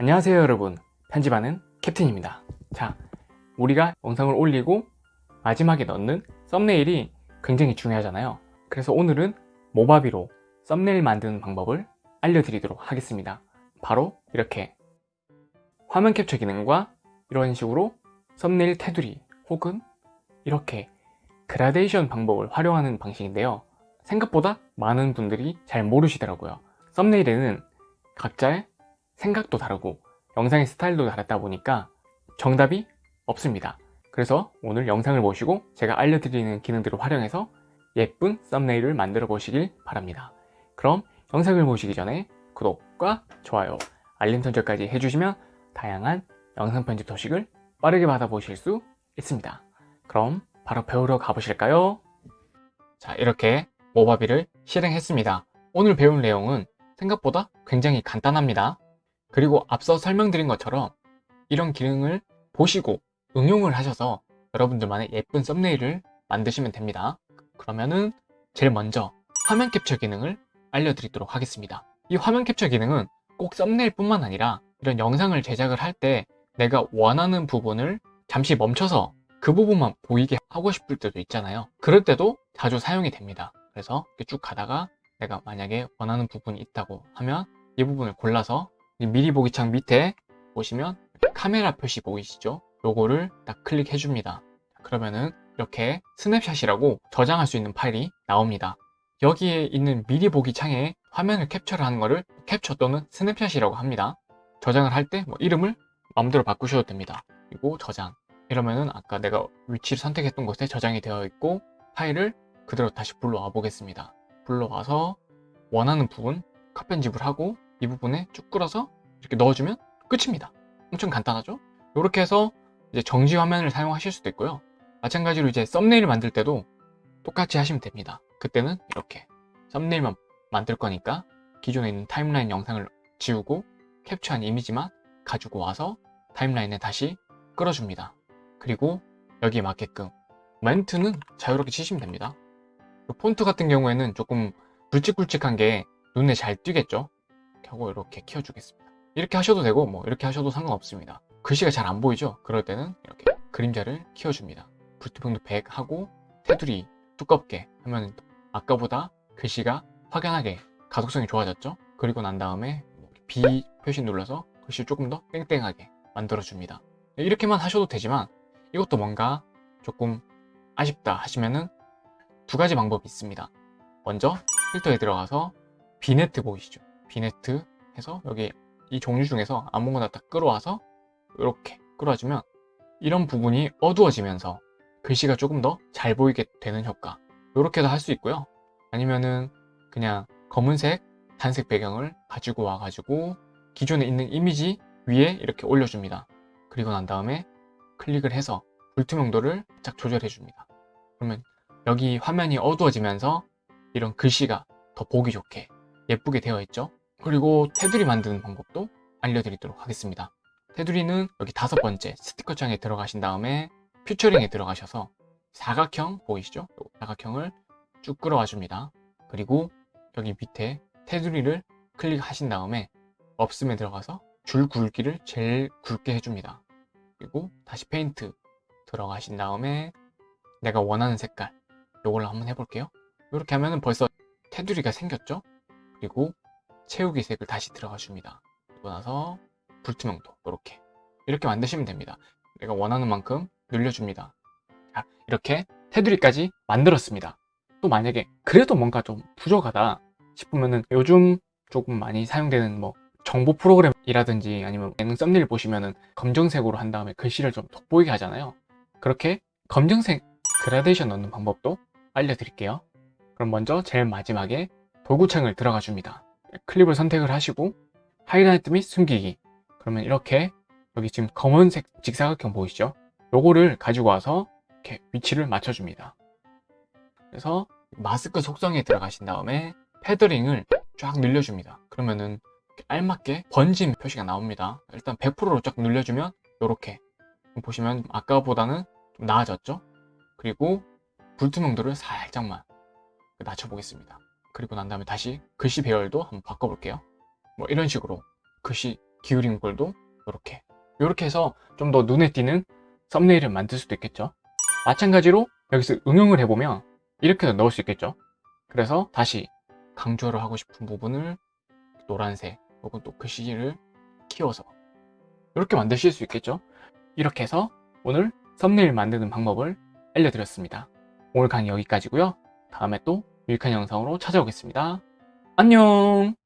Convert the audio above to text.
안녕하세요 여러분. 편집하는 캡틴입니다. 자 우리가 영상을 올리고 마지막에 넣는 썸네일이 굉장히 중요하잖아요. 그래서 오늘은 모바비로 썸네일 만드는 방법을 알려드리도록 하겠습니다. 바로 이렇게 화면 캡처 기능과 이런 식으로 썸네일 테두리 혹은 이렇게 그라데이션 방법을 활용하는 방식인데요. 생각보다 많은 분들이 잘 모르시더라고요. 썸네일에는 각자의 생각도 다르고 영상의 스타일도 다르다 보니까 정답이 없습니다. 그래서 오늘 영상을 보시고 제가 알려드리는 기능들을 활용해서 예쁜 썸네일을 만들어 보시길 바랍니다. 그럼 영상을 보시기 전에 구독과 좋아요, 알림 설정까지 해주시면 다양한 영상 편집 소식을 빠르게 받아보실 수 있습니다. 그럼 바로 배우러 가보실까요? 자 이렇게 모바비를 실행했습니다. 오늘 배울 내용은 생각보다 굉장히 간단합니다 그리고 앞서 설명드린 것처럼 이런 기능을 보시고 응용을 하셔서 여러분들만의 예쁜 썸네일을 만드시면 됩니다. 그러면은 제일 먼저 화면 캡처 기능을 알려드리도록 하겠습니다. 이 화면 캡처 기능은 꼭 썸네일 뿐만 아니라 이런 영상을 제작을 할 때 내가 원하는 부분을 잠시 멈춰서 그 부분만 보이게 하고 싶을 때도 있잖아요. 그럴 때도 자주 사용이 됩니다. 그래서 쭉 가다가 내가 만약에 원하는 부분이 있다고 하면 이 부분을 골라서 미리 보기 창 밑에 보시면 카메라 표시 보이시죠? 요거를 딱 클릭해 줍니다. 그러면은 이렇게 스냅샷이라고 저장할 수 있는 파일이 나옵니다. 여기에 있는 미리 보기 창에 화면을 캡처를 하는 거를 캡처 또는 스냅샷이라고 합니다. 저장을 할 때 뭐 이름을 마음대로 바꾸셔도 됩니다. 그리고 저장. 이러면은 아까 내가 위치를 선택했던 곳에 저장이 되어 있고 파일을 그대로 다시 불러와 보겠습니다. 불러와서 원하는 부분 컷 편집을 하고 이 부분에 쭉 끌어서 이렇게 넣어주면 끝입니다. 엄청 간단하죠? 이렇게 해서 이제 정지 화면을 사용하실 수도 있고요. 마찬가지로 이제 썸네일 만들 때도 똑같이 하시면 됩니다. 그때는 이렇게 썸네일만 만들 거니까 기존에 있는 타임라인 영상을 지우고 캡처한 이미지만 가지고 와서 타임라인에 다시 끌어줍니다. 그리고 여기에 맞게끔 멘트는 자유롭게 치시면 됩니다. 폰트 같은 경우에는 조금 굵직굵직한 게 눈에 잘 띄겠죠 하고 이렇게 키워주겠습니다. 이렇게 하셔도 되고 뭐 이렇게 하셔도 상관없습니다. 글씨가 잘 안 보이죠? 그럴 때는 이렇게 그림자를 키워줍니다. 불투명도 100 하고 테두리 두껍게 하면 아까보다 글씨가 확연하게 가독성이 좋아졌죠? 그리고 난 다음에 B 표시 눌러서 글씨 조금 더 땡땡하게 만들어 줍니다. 이렇게만 하셔도 되지만 이것도 뭔가 조금 아쉽다 하시면은 두 가지 방법이 있습니다. 먼저 필터에 들어가서 vignette 보이시죠 vignette 해서 여기 이 종류 중에서 아무거나 딱 끌어와서 이렇게 끌어주면 이런 부분이 어두워지면서 글씨가 조금 더 잘 보이게 되는 효과. 이렇게도 할 수 있고요. 아니면은 그냥 검은색 단색 배경을 가지고 와 가지고 기존에 있는 이미지 위에 이렇게 올려줍니다. 그리고 난 다음에 클릭을 해서 불투명도를 짝 조절해 줍니다. 그러면 여기 화면이 어두워지면서 이런 글씨가 더 보기 좋게 예쁘게 되어 있죠 그리고 테두리 만드는 방법도 알려드리도록 하겠습니다. 테두리는 여기 다섯 번째 스티커 창에 들어가신 다음에 퓨처링에 들어가셔서 사각형 보이시죠? 사각형을 쭉 끌어와 줍니다. 그리고 여기 밑에 테두리를 클릭하신 다음에 없음에 들어가서 줄 굵기를 제일 굵게 해줍니다. 그리고 다시 페인트 들어가신 다음에 내가 원하는 색깔 이걸로 한번 해볼게요. 이렇게 하면 벌써 테두리가 생겼죠? 그리고 채우기 색을 다시 들어가 줍니다. 그리고 나서 불투명도 이렇게. 이렇게 만드시면 됩니다. 내가 원하는 만큼 늘려줍니다. 자 이렇게 테두리까지 만들었습니다. 또 만약에 그래도 뭔가 좀 부족하다 싶으면은 요즘 조금 많이 사용되는 뭐 정보 프로그램이라든지 아니면 예능 썸네일 보시면은 검정색으로 한 다음에 글씨를 좀 돋보이게 하잖아요. 그렇게 검정색 그라데이션 넣는 방법도 알려드릴게요. 그럼 먼저 제일 마지막에 도구창을 들어가 줍니다 클립을 선택을 하시고 하이라이트 및 숨기기. 그러면 이렇게 여기 지금 검은색 직사각형 보이시죠? 요거를 가지고 와서 이렇게 위치를 맞춰줍니다. 그래서 마스크 속성에 들어가신 다음에 패더링을 쫙 늘려줍니다. 그러면은 알맞게 번짐 표시가 나옵니다. 일단 100%로 쫙 늘려주면 이렇게. 보시면 아까보다는 좀 나아졌죠? 그리고 불투명도를 살짝만 낮춰 보겠습니다 그리고 난 다음에 다시 글씨 배열도 한번 바꿔볼게요. 뭐 이런 식으로 글씨 기울인 볼도 이렇게. 이렇게 해서 좀 더 눈에 띄는 썸네일을 만들 수도 있겠죠. 마찬가지로 여기서 응용을 해보면 이렇게도 넣을 수 있겠죠. 그래서 다시 강조를 하고 싶은 부분을 노란색 혹은 또 글씨를 키워서 이렇게 만드실 수 있겠죠. 이렇게 해서 오늘 썸네일 만드는 방법을 알려드렸습니다. 오늘 강의 여기까지고요. 다음에 또 유익한 영상으로 찾아오겠습니다. 안녕